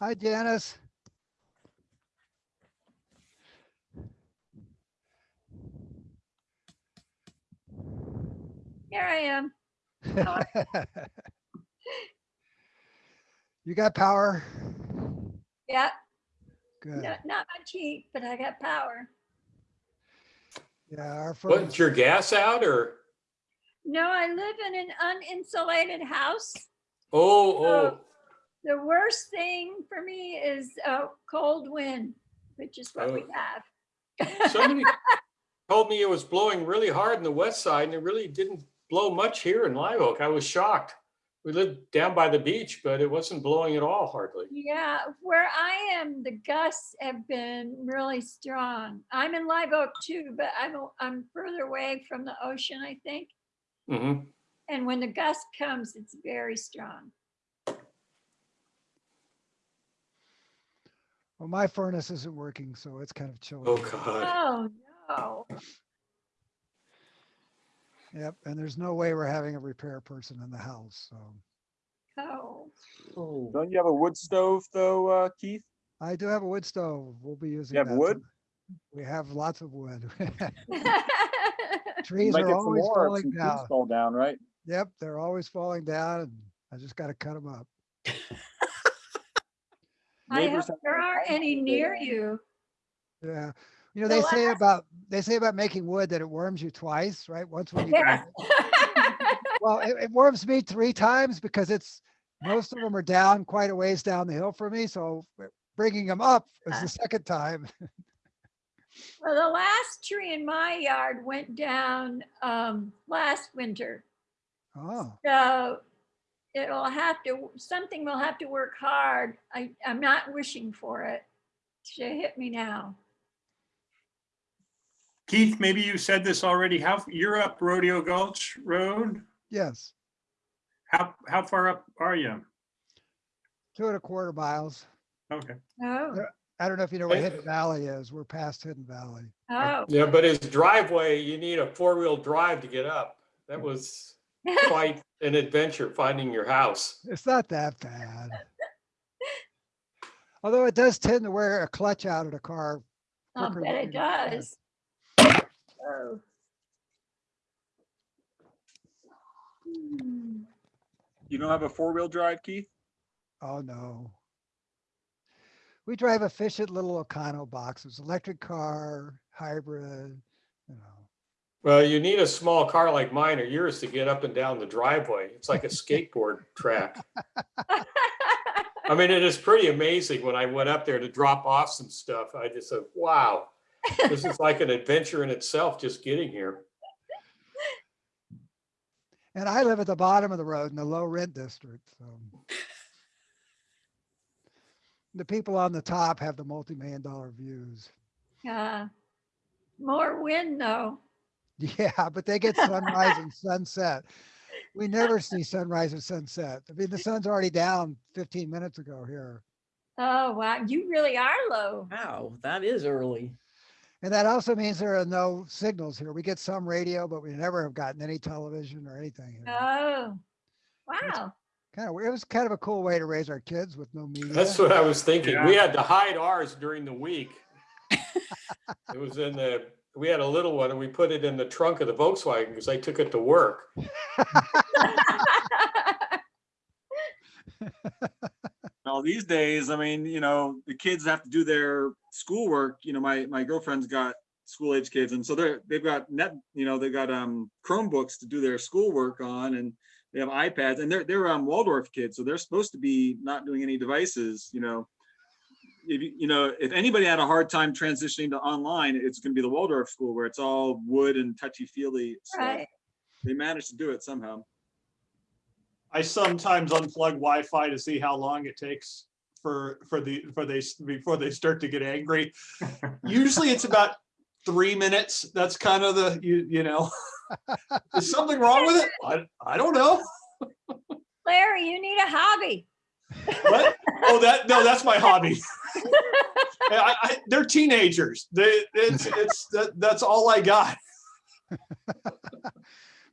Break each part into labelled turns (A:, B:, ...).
A: Hi, Janice.
B: Here I am.
A: You got power?
B: Yeah,
A: Good.
B: not, not much heat, but I got power.
A: Yeah, our
C: What,
A: furnace,
C: is your gas out or?
B: No, I live in an uninsulated house.
C: Oh, oh,
B: The worst thing for me is a cold wind, which is what we
C: Oh.
B: have.
C: somebody told me it was blowing really hard in the west side and it really didn't blow much here in Live Oak. I was shocked. We lived down by the beach, but it wasn't blowing at all hardly.
B: Yeah, where I am, the gusts have been really strong. I'm in Live Oak too, but I'm, I'm further away from the ocean, I think.
C: Mm -hmm.
B: And when the gust comes, it's very strong.
A: Well, my furnace isn't working, so it's kind of chilly.
C: Oh, God.
B: Oh, no.
A: Yep, and there's no way we're having a repair person in the house, so.
B: Oh,
D: Don't you have a wood stove though, uh, Keith?
A: I do have a wood stove. We'll be using.
D: have
A: that
D: wood?
A: some- We have lots of wood. Trees are always
D: more
A: falling down.
D: Fall down, right?
A: Yep, they're always falling down and I just gotta cut them up.
B: I hope there aren't any near you.
A: Yeah, you know,
B: The
A: they say
B: last-
A: about, they say about making wood that it worms you twice, right? Once when you.
B: Yeah.
A: Well, it, it warms me three times because it's, most of them are down quite a ways down the hill for me, so bringing them up is the second time.
B: Well, the last tree in my yard went down um, last winter.
A: Oh,
B: So it'll have to, something will have to work hard. I, I'm not wishing for it to hit me now.
E: Keith, maybe you said this already. How, you're up Rodeo Gulch Road?
A: yes,
E: How, how far up are you?
A: two and a quarter miles.
E: Okay.
B: Oh,
A: I don't know if you know where. Hidden Valley is. We're past Hidden Valley.
B: oh.
C: Yeah, but his driveway, you need a four-wheel drive to get up. That was quite an adventure finding your house.
A: It's not that bad. Although it does tend to wear a clutch out of the car.
B: I'll bet it does. Oh. Hmm.
D: You don't have a four-wheel drive, Keith?
A: Oh, no. We drive efficient little Ocano boxes, electric car, hybrid, you know.
C: Well, you need a small car like mine or yours to get up and down the driveway. It's like a skateboard track. I mean, it is pretty amazing when I went up there to drop off some stuff. I just said, wow, this is like an adventure in itself, just getting here.
A: And I live at the bottom of the road in the low rent district, so. The people on the top have the multi-million dollar views.
B: Uh, More wind though.
A: Yeah, but they get sunrise and sunset. We never see sunrise and sunset. I mean, the sun's already down fifteen minutes ago here.
B: Oh, wow, you really are low.
F: Wow, that is early.
A: And that also means there are no signals here. We get some radio, but we never have gotten any television or anything. here.
B: Oh, wow.
A: Kind of, it was kind of a cool way to raise our kids with no media.
C: That's what I was thinking. We had to hide ours during the week. It was in the, we had a little one and we put it in the trunk of the Volkswagen because I took it to work.
D: Well, these days, I mean, you know, the kids have to do their schoolwork. You know, my, my girlfriend's got school age kids and so they're, they've got net, you know, they've got, um, Chromebooks to do their schoolwork on and they have iPads and they're, they're, um, Waldorf kids. So they're supposed to be not doing any devices, you know. If, you you know, if anybody had a hard time transitioning to online, it's gonna be the Waldorf school where it's all wood and touchy feely stuff.
B: Right.
D: They managed to do it somehow.
G: I sometimes unplug Wi-Fi to see how long it takes for, for the, for they, before they start to get angry. Usually it's about three minutes. That's kind of the, you, you know. Is something wrong with it? I, I don't know.
B: Larry, you need a hobby.
G: What? Oh, that, no, that's my hobby. I, I, they're teenagers. They, it's, it's, that, that's all I got.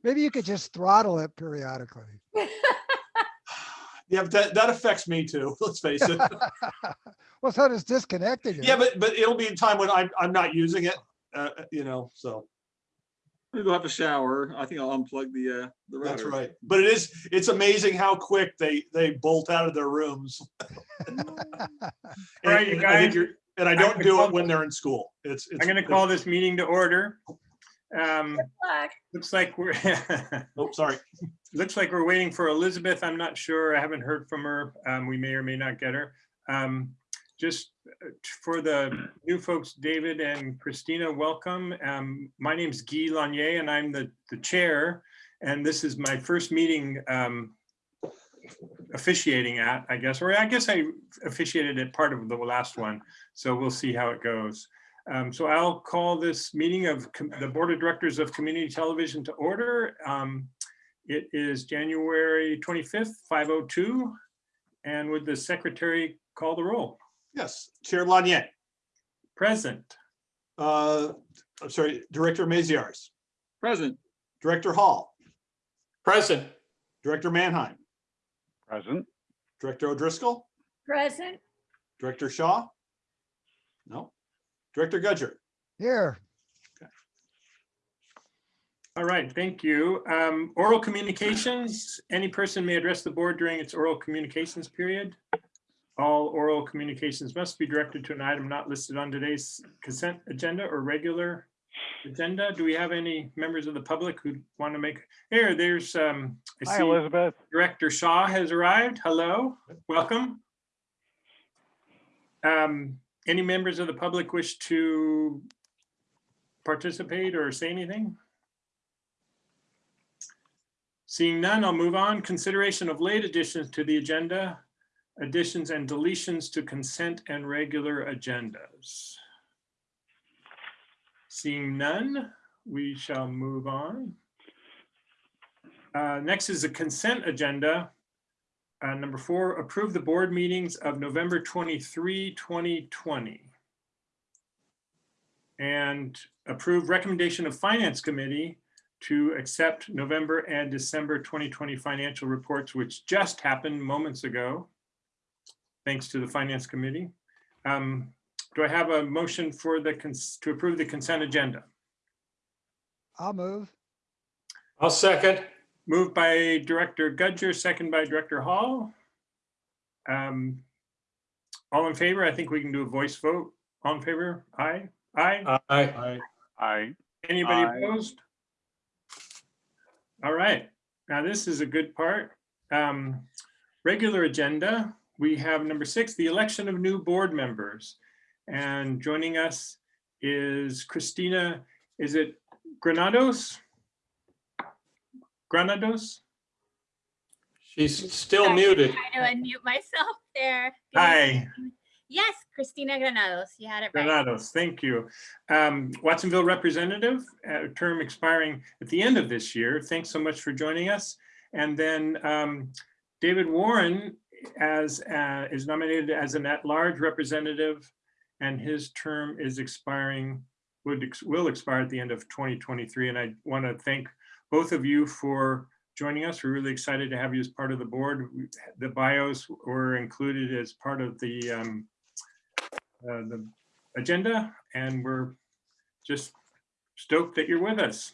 A: Maybe you could just throttle it periodically.
G: Yeah, but that, that affects me too, let's face it.
A: Well, so does disconnecting.
G: Yeah, but, but it'll be a time when I'm, I'm not using it, uh, you know, so.
D: I'm gonna go have a shower. I think I'll unplug the, uh, the router.
G: That's right. But it is, it's amazing how quick they, they bolt out of their rooms.
E: All
G: And
E: right, you
G: and I
E: guys.
G: And I don't do it when they're in school. It's.
E: I'm going to call this meeting to order. Um, Looks like we're,
G: Oh, sorry.
E: looks like we're waiting for Elizabeth. I'm not sure. I haven't heard from her. Um, we may or may not get her. Um, just uh, for the new folks, David and Christina, welcome. Um, my is Guy Lanier and I'm the, the chair. And this is my first meeting um, officiating at, I guess, or I guess I officiated at part of the last one. So we'll see how it goes. Um, so I'll call this meeting of the Board of Directors of Community Television to order. Um, it is January 25th, 5:02. And would the secretary call the roll?
G: Yes, Chair Lanier,
E: Present.
G: uh, I'm sorry, Director Maziarz,
D: Present.
G: Director Hall,
C: Present.
G: Director Manheim,
F: Present.
G: Director O'Driscoll,
B: Present.
G: Director Shaw? No. Director Gudger,
A: Here,
E: All right, thank you. Um, Oral communications, any person may address the board during its oral communications period. All oral communications must be directed to an item not listed on today's consent agenda or regular agenda. Do we have any members of the public who want to make, here, there's, um, I
F: Hi,
E: see
F: Elizabeth.
E: Director Shaw has arrived. Hello, welcome. Um, Any members of the public wish to participate or say anything? Seeing none, I'll move on. Consideration of late additions to the agenda, additions and deletions to consent and regular agendas. Seeing none, we shall move on. Uh, Next is a consent agenda. Uh, Number four, approve the board meetings of November 23, 2020. And approve recommendation of Finance Committee to accept November and December 2020 financial reports, which just happened moments ago, thanks to the Finance Committee. Um, Do I have a motion for the, to approve the consent agenda?
A: I'll move.
C: I'll second.
E: Moved by Director Gudger, second by Director Hall. Um, All in favor? I think we can do a voice vote. All in favor? Aye? Aye?
C: Aye.
G: I,
F: I,
E: Anybody
F: Aye.
E: opposed? All right, now this is a good part. Um, Regular agenda, we have number six, the election of new board members. And joining us is Christina, is it Granados? Granados?
C: She's still
H: Sorry,
C: muted.
H: trying to unmute myself there. Give
E: Hi.
H: Yes, Christina Granados, you had it right.
E: Granados, thank you. Um, Watsonville representative, uh, term expiring at the end of this year. Thanks so much for joining us. And then um, David Warren as, uh, is nominated as an at-large representative and his term is expiring, would, ex- will expire at the end of 2023. And I want to thank both of you for joining us. We're really excited to have you as part of the board. The bios were included as part of the um, uh, the agenda and we're just stoked that you're with us.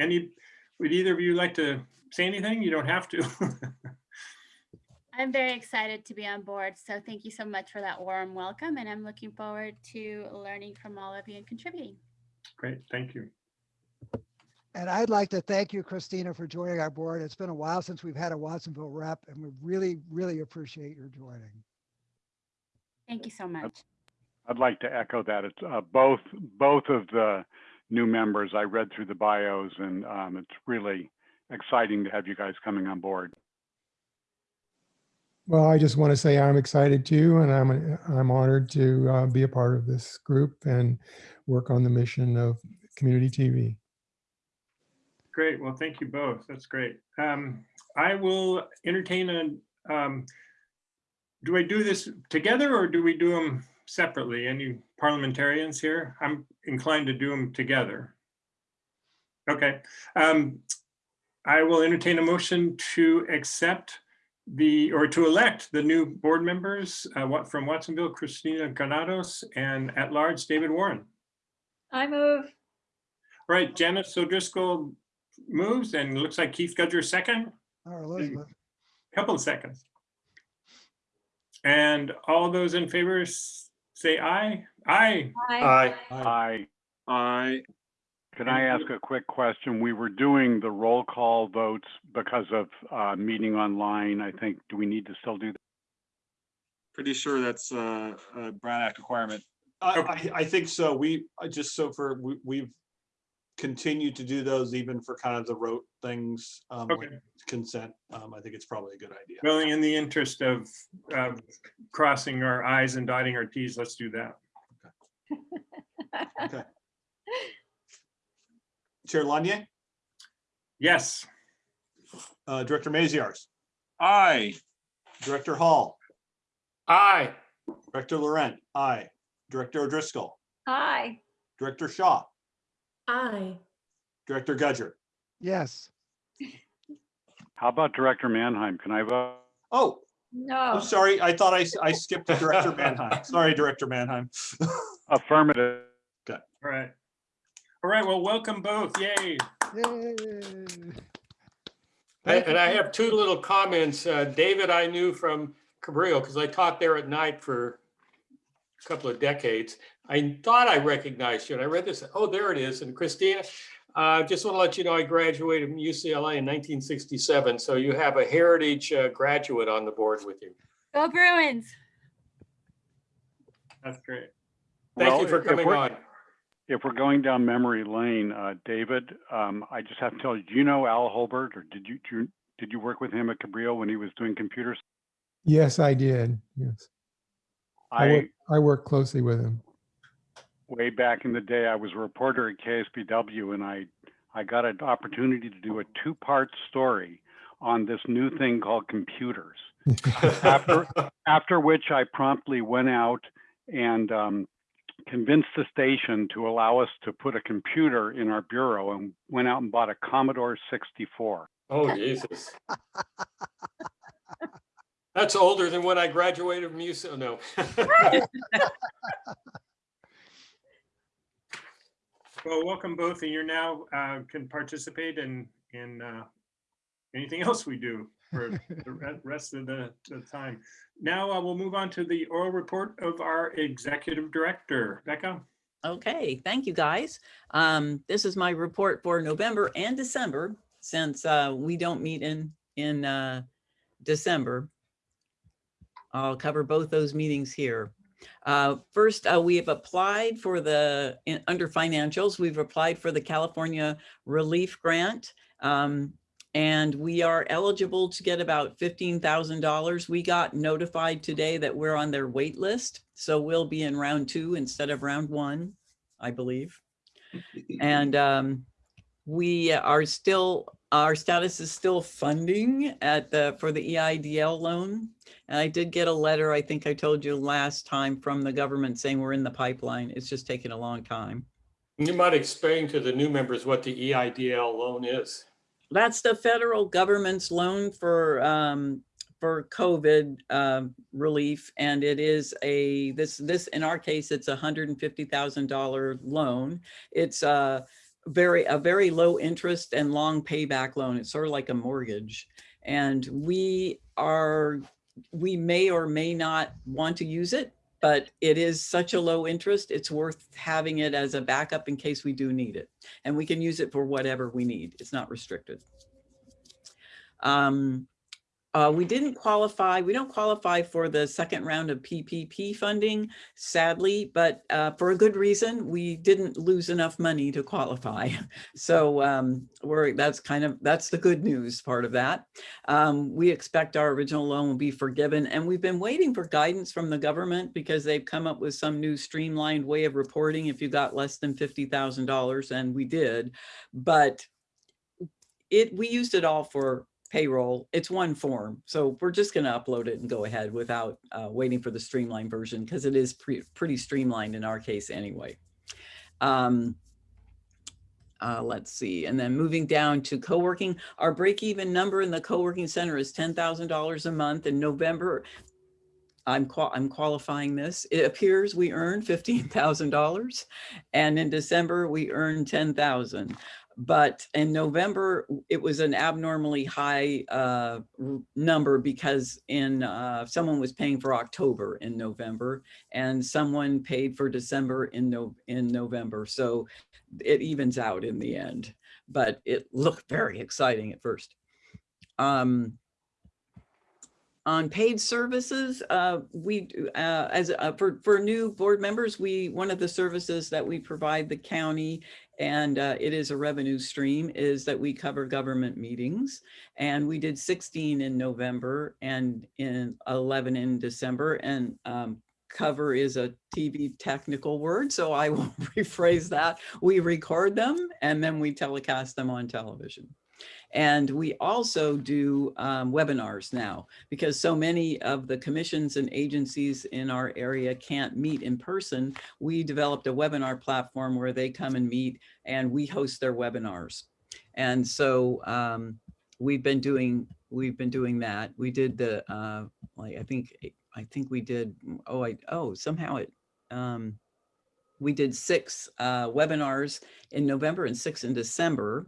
E: Any, would either of you like to say anything? You don't have to.
H: I'm very excited to be on board, so thank you so much for that warm welcome, and I'm looking forward to learning from all of you and contributing.
E: Great, thank you.
A: And I'd like to thank you, Christina, for joining our board. It's been a while since we've had a Watsonville rep and we really, really appreciate your joining.
H: Thank you so much.
F: I'd like to echo that. It's uh, both, both of the new members. I read through the bios and um, it's really exciting to have you guys coming on board.
I: Well, I just want to say I'm excited too, and I'm I'm honored to uh, be a part of this group and work on the mission of community TV.
E: Great, well, thank you both. That's great. Um, I will entertain a, um, do I do this together or do we do them separately? Any parliamentarians here? I'm inclined to do them together. Okay, um, I will entertain a motion to accept the, or to elect the new board members, uh, from Watsonville, Christina Granados, and at-large David Warren.
B: I move.
E: Right, Janice O'Driscoll moves, and it looks like Keith Gudger second,
A: Or Elizabeth.
E: couple of seconds. And all those in favor say aye. Aye.
C: Aye.
F: Aye.
D: I,
F: can I ask a quick question? We were doing the roll call votes because of uh, meeting online. I think, do we need to still do that?
D: pretty sure that's uh, a Brown Act requirement.
G: I, I, I think so. We, I just so for, we, we've continued to do those even for kind of the rote things, um, like
E: Okay.
G: consent. Um, I think it's probably a good idea.
E: Well, in the interest of of crossing our i's and dotting our t's, let's do that.
G: Okay. Chair Lanier,
E: Yes.
G: uh, Director Maziarz,
D: Aye,
G: Director Hall,
C: Aye.
G: Director Laurent, aye. Director O'Driscoll,
B: Aye.
G: Director Shaw,
J: Aye.
G: Director Gudger.
A: Yes.
F: How about Director Mannheim? Can I vote?
G: Oh,
B: No.
G: I'm sorry. I thought I, I skipped Director Mannheim. Sorry, Director Mannheim.
F: Affirmative.
E: All right. All right, well, welcome both. Yay.
A: Yay.
C: And and I have two little comments. Uh, David, I knew from Cabrillo because I taught there at night for a couple of decades. I thought I recognized you and I read this. Oh, there it is. And Christina, uh, just want to let you know I graduated from UCLA in 1967. So you have a heritage uh, graduate on the board with you.
H: Go Bruins.
E: That's great.
C: Thank
F: Well,
C: you for coming on.
F: If we're going down memory lane, uh, David, um, I just have to tell you, do you know Al Holbert or did you, do you- did you work with him at Cabrillo when he was doing computers?
I: Yes, I did. Yes. I
F: I,
I: work, I work closely with him.
F: way back in the day, I was a reporter at KSBW and I, I got an opportunity to do a two-part story on this new thing called computers. After, after which I promptly went out and um, convinced the station to allow us to put a computer in our bureau and went out and bought a Commodore 64.
C: Oh, Jesus. That's older than when I graduated from UCLA. No.
E: Well, welcome both, and you're now uh, can participate in in uh, anything else we do for the rest of the, the time. Now uh, we'll move on to the oral report of our executive director, Becca.
J: Okay, thank you, guys. Um, this is my report for November and December, since uh, we don't meet in, in uh, December. I'll cover both those meetings here. Uh, First, uh, we have applied for the, in- under financials, we've applied for the California Relief Grant. um, And we are eligible to get about $15,000. We got notified today that we're on their wait list. So we'll be in round two instead of round one, I believe. And um, we are still, our status is still funding at the, for the EIDL loan. And I did get a letter, I think I told you last time from the government saying we're in the pipeline. It's just taking a long time.
C: You might explain to the new members what the EIDL loan is.
J: That's the federal government's loan for, um, for COVID, um, relief. And it is a, this, this, in our case, it's a hundred and fifty thousand dollar loan. It's a very, a very low interest and long payback loan. It's sort of like a mortgage. And we are, we may or may not want to use it, but it is such a low interest, it's worth having it as a backup in case we do need it. And we can use it for whatever we need. It's not restricted. Um, uh, we didn't qualify, we don't qualify for the second round of PPP funding, sadly, but uh, for a good reason, we didn't lose enough money to qualify. So um, we're, that's kind of, that's the good news part of that. Um, we expect our original loan will be forgiven and we've been waiting for guidance from the government because they've come up with some new streamlined way of reporting if you got less than $50,000 and we did. But it, we used it all for payroll. It's one form. So we're just going to upload it and go ahead without uh, waiting for the streamlined version because it is pre pretty streamlined in our case anyway. Um, uh, let's see, and then moving down to co-working, our break-even number in the co-working center is ten thousand dollars a month. In November, I'm qual, I'm qualifying this. It appears we earned fifteen thousand dollars, and in December we earned ten thousand. But in November, it was an abnormally high uh, number because in uh, someone was paying for October in November, and someone paid for December in no in November. So it evens out in the end. But it looked very exciting at first. Um, on paid services, uh, we, uh, as, uh, for, for new board members, we, one of the services that we provide the county and uh, it is a revenue stream is that we cover government meetings. And we did 16 in November and in 11 in December. And um, cover is a TV technical word, so I will rephrase that. We record them and then we telecast them on television. And we also do um, webinars now because so many of the commissions and agencies in our area can't meet in person. We developed a webinar platform where they come and meet and we host their webinars. And so um, we've been doing we've been doing that. We did the uh, like I think I think we did oh I oh somehow it um, we did six uh, webinars in November and six in December.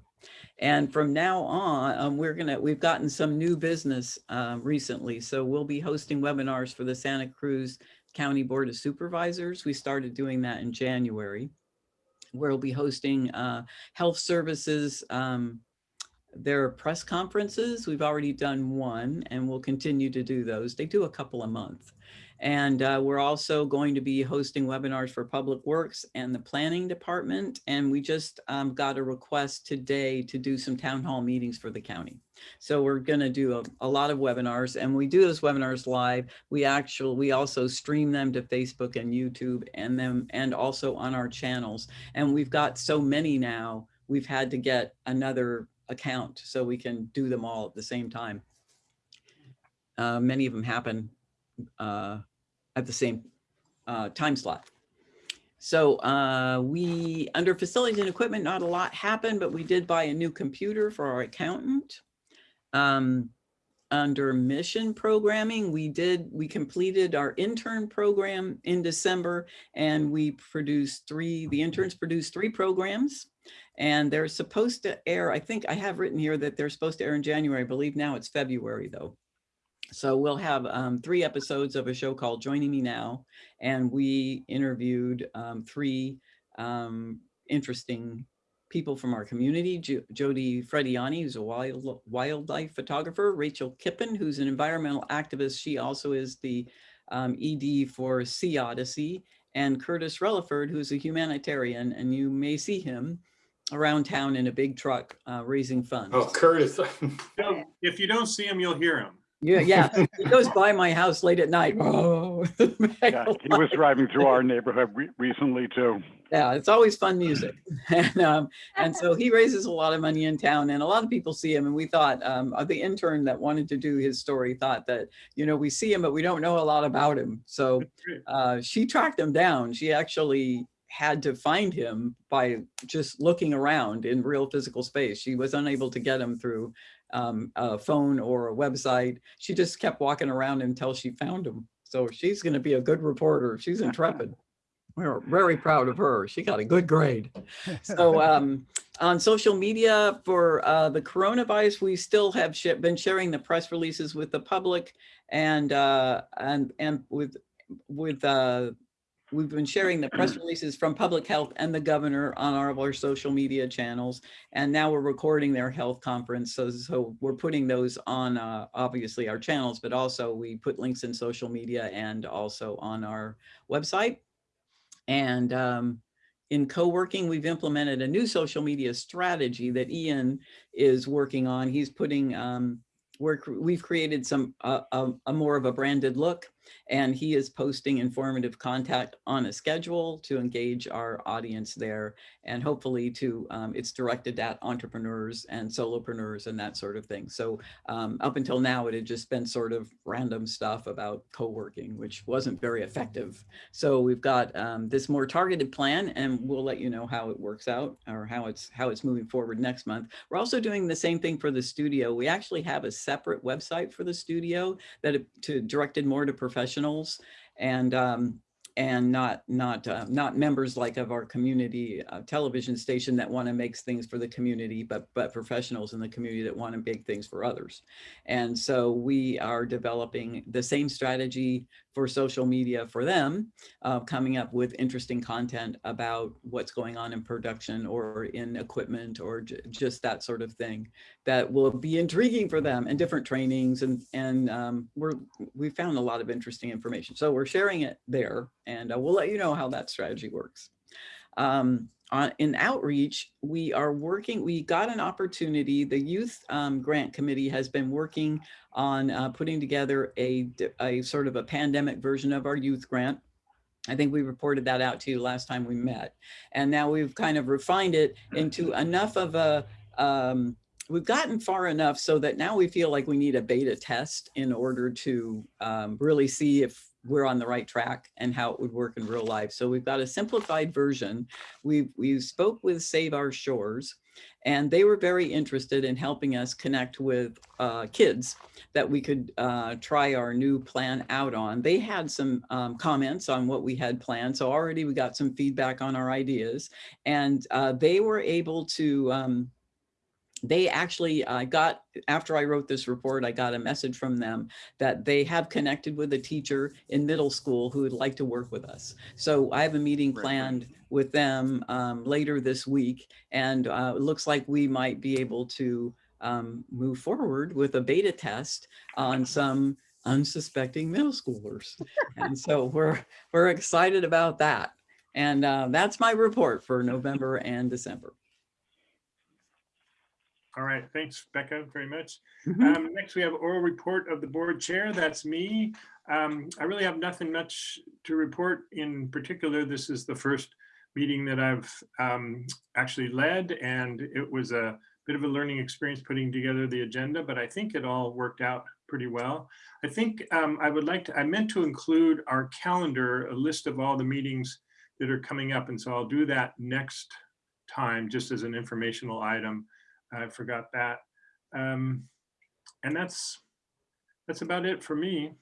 J: And from now on, um, we're gonna, we've gotten some new business um, recently. So we'll be hosting webinars for the Santa Cruz County Board of Supervisors. We started doing that in January. We'll be hosting uh, health services, um, their press conferences. We've already done one and we'll continue to do those. They do a couple a month. And uh, we're also going to be hosting webinars for Public Works and the Planning Department. And we just um, got a request today to do some town hall meetings for the county. So we're going to do a, a lot of webinars and we do those webinars live. We actually, we also stream them to Facebook and YouTube and them and also on our channels. And we've got so many now, we've had to get another account so we can do them all at the same time. Uh, many of them happen uh, at the same uh, time slot. So uh, we, under facilities and equipment, not a lot happened, but we did buy a new computer for our accountant. Um, under mission programming, we did, we completed our intern program in December and we produced three, the interns produced three programs and they're supposed to air, I think I have written here that they're supposed to air in January, I believe now it's February though. So we'll have um, three episodes of a show called Joining Me Now, and we interviewed um, three um, interesting people from our community. Jo Jodi Frediani, who's a wild, wildlife photographer, Rachel Kippen, who's an environmental activist. She also is the um, ED for Sea Odyssey, and Curtis Reliford, who's a humanitarian, and you may see him around town in a big truck uh, raising funds.
C: Oh, Curtis.
E: No, If you don't see him, you'll hear him.
J: Yeah, yeah. He goes by my house late at night. Oh.
F: Yeah, he was driving through our neighborhood re- recently too.
J: Yeah, it's always fun music. And, um, and so he raises a lot of money in town and a lot of people see him. And we thought, um, uh, the intern that wanted to do his story thought that, you know, we see him, but we don't know a lot about him. So uh, she tracked him down. She actually had to find him by just looking around in real physical space. She was unable to get him through um, a phone or a website. She just kept walking around until she found him. So she's going to be a good reporter. She's intrepid. We're very proud of her. She got a good grade. So um, on social media for uh, the coronavirus, we still have sh been sharing the press releases with the public and uh, and and with with uh, we've been sharing the press releases from public health and the governor on our, of our social media channels. And now we're recording their health conference. So, so we're putting those on uh, obviously our channels, but also we put links in social media and also on our website. And um, in co-working, we've implemented a new social media strategy that Ian is working on. He's putting, um, we're, we've created some, uh, a, a more of a branded look And he is posting informative content on a schedule to engage our audience there. And hopefully to, um, it's directed at entrepreneurs and solopreneurs and that sort of thing. So um, up until now, it had just been sort of random stuff about co-working, which wasn't very effective. So we've got um, this more targeted plan and we'll let you know how it works out or how it's how it's moving forward next month. We're also doing the same thing for the studio. We actually have a separate website for the studio that it- to directed more to professionals and um, and not not uh, not members like of our community uh, television station that want to make things for the community, but but professionals in the community that want to make things for others. And so we are developing the same strategy for social media for them, uh, coming up with interesting content about what's going on in production or in equipment or just that sort of thing that will be intriguing for them and different trainings and and um, we're we found a lot of interesting information. So we're sharing it there and uh, we'll let you know how that strategy works. Um, on, in outreach, we are working, we got an opportunity, the Youth um, Grant Committee has been working on uh, putting together a sort of a pandemic version of our youth grant. I think we reported that out to you last time we met. And now we've kind of refined it into enough of a, um, we've gotten far enough so that now we feel like we need a beta test in order to um, really see if we're on the right track and how it would work in real life. So we've got a simplified version. We we spoke with Save Our Shores and they were very interested in helping us connect with uh, kids that we could uh, try our new plan out on. They had some um, comments on what we had planned. So already we got some feedback on our ideas and uh, they were able to um, they actually uh, got, after I wrote this report, I got a message from them that they have connected with a teacher in middle school who would like to work with us. So I have a meeting planned with them um, later this week. And uh, it looks like we might be able to um, move forward with a beta test on some unsuspecting middle schoolers. And so we're, we're excited about that. And uh, that's my report for November and December.
E: All right, thanks, Becca, very much.
J: Mhm.
E: Um, next, we have oral report of the board chair. That's me. Um, I really have nothing much to report in particular. This is the first meeting that I've um, actually led, and it was a bit of a learning experience putting together the agenda, but I think it all worked out pretty well. I think um, I would like to, I meant to include our calendar, a list of all the meetings that are coming up, and so I'll do that next time, just as an informational item. I forgot that. Um, and that's, that's about it for me.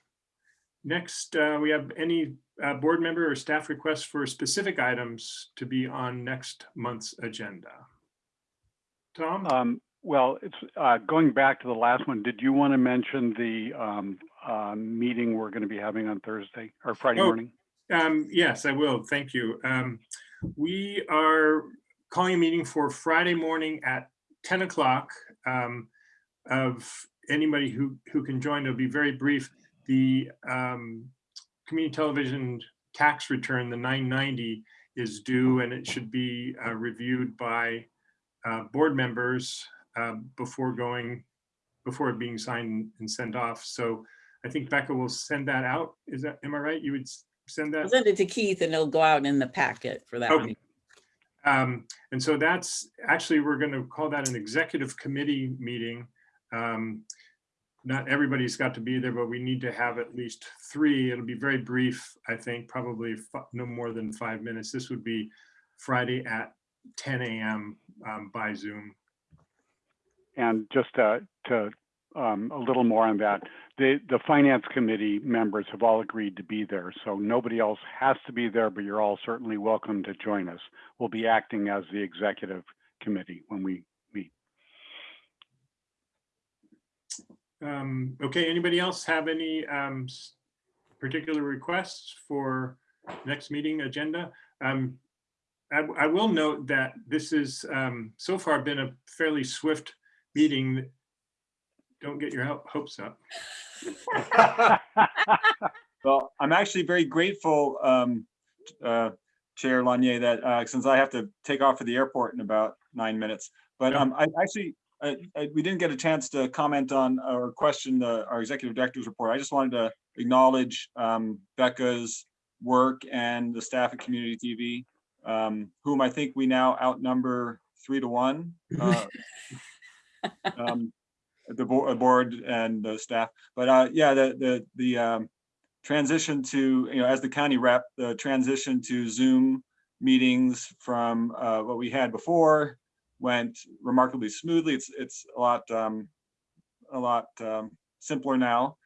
E: Next, uh, we have any uh, board member or staff requests for specific items to be on next month's agenda. Tom?
F: Um, well, it's, uh, going back to the last one, did you want to mention the, um, uh, meeting we're going to be having on Thursday or Friday
E: Oh.
F: morning?
E: Um, yes, I will. Thank you. Um, we are calling a meeting for Friday morning at ten o'clock. Um, of anybody who, who can join, it'll be very brief. The, um, community television tax return, the nine ninety is due and it should be, uh, reviewed by, uh, board members, uh, before going, before it being signed and sent off. So I think Becca will send that out. Is that, am I right? You would send that?
J: I'll send it to Keith and it'll go out in the packet for that
E: Okay.
J: one.
E: Um, and so that's, actually, we're going to call that an executive committee meeting. Um, Not everybody's got to be there, but we need to have at least three. It'll be very brief, I think, probably no more than five minutes. This would be Friday at ten AM um, by Zoom.
F: And just to, to, um, a little more on that, the, the finance committee members have all agreed to be there. So nobody else has to be there, but you're all certainly welcome to join us. We'll be acting as the executive committee when we meet.
E: Um, Okay, anybody else have any um, particular requests for next meeting agenda? Um, I, I will note that this is um, so far been a fairly swift meeting. Don't get your hopes up.
D: Well, I'm actually very grateful, um, uh, Chair Lanier, that, uh, since I have to take off for the airport in about nine minutes. But, um, I actually, I, I, we didn't get a chance to comment on or question the, our executive director's report. I just wanted to acknowledge um, Becca's work and the staff at Community TV, um, whom I think we now outnumber three to one. uh, um, The board, board and the staff, but uh, yeah, the, the, the um, transition to, you know, as the county rep, the transition to Zoom meetings from uh, what we had before went remarkably smoothly. It's, it's a lot, um, a lot um, simpler now.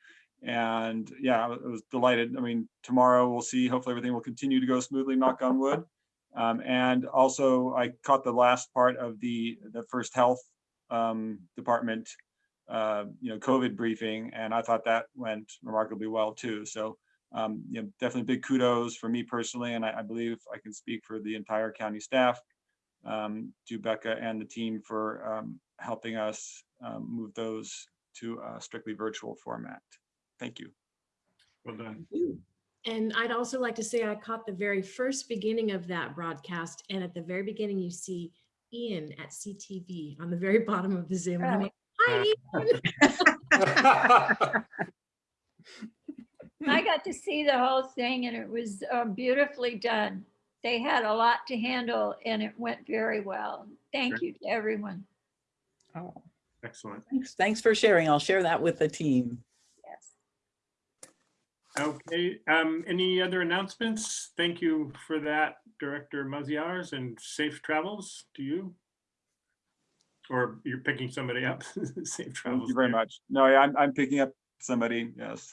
D: And yeah, I was delighted. I mean, tomorrow we'll see, hopefully everything will continue to go smoothly, knock on wood. Um, and also I caught the last part of the, the first health um, department, uh, you know, COVID briefing, and I thought that went remarkably well too. So um, you know, definitely big kudos for me personally, and I, I believe I can speak for the entire county staff um, to Becca and the team for um, helping us um, move those to a strictly virtual format. Thank you.
E: Well done.
K: And I'd also like to say I caught the very first beginning of that broadcast. And at the very beginning, you see Ian at CTV on the very bottom of the Zoom. And I'm like, hi, Ian.
B: I got to see the whole thing and it was uh, beautifully done. They had a lot to handle and it went very well. Thank you to everyone.
J: Oh,
E: Excellent.
J: thanks, thanks for sharing. I'll share that with the team.
B: Yes.
E: Okay, um, any other announcements? Thank you for that, Director Maziarz, and safe travels to you. Or you're picking somebody up. Safe travels.
D: Thank you very
E: there.
D: much. No, yeah, I'm, I'm picking up somebody, yes.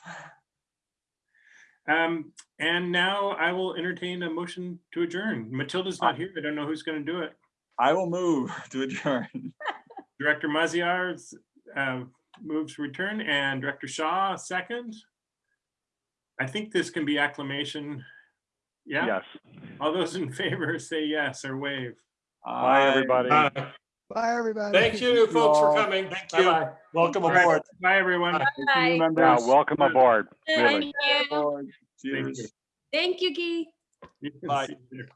E: Um, and now I will entertain a motion to adjourn. Matilda's not here. I don't know who's going to do it.
D: I will move to adjourn.
E: Director Maziarz uh, moves return and Director Shaw second. I think this can be acclamation. Yeah,
F: Yes.
E: all those in favor say yes or wave.
F: Bye, everybody.
C: Uh,
A: Bye, everybody.
C: Thank you, folks, for coming. Thank you.
G: Bye-bye. Welcome
E: All right,
G: aboard.
E: Bye, everyone.
D: Thank you,
B: Bye.
F: Yeah, welcome aboard. Really.
K: Thank you.
D: Aboard.
E: Thank
D: Cheers.
E: you.
K: Thank you, Guy.
G: Bye.
E: see there.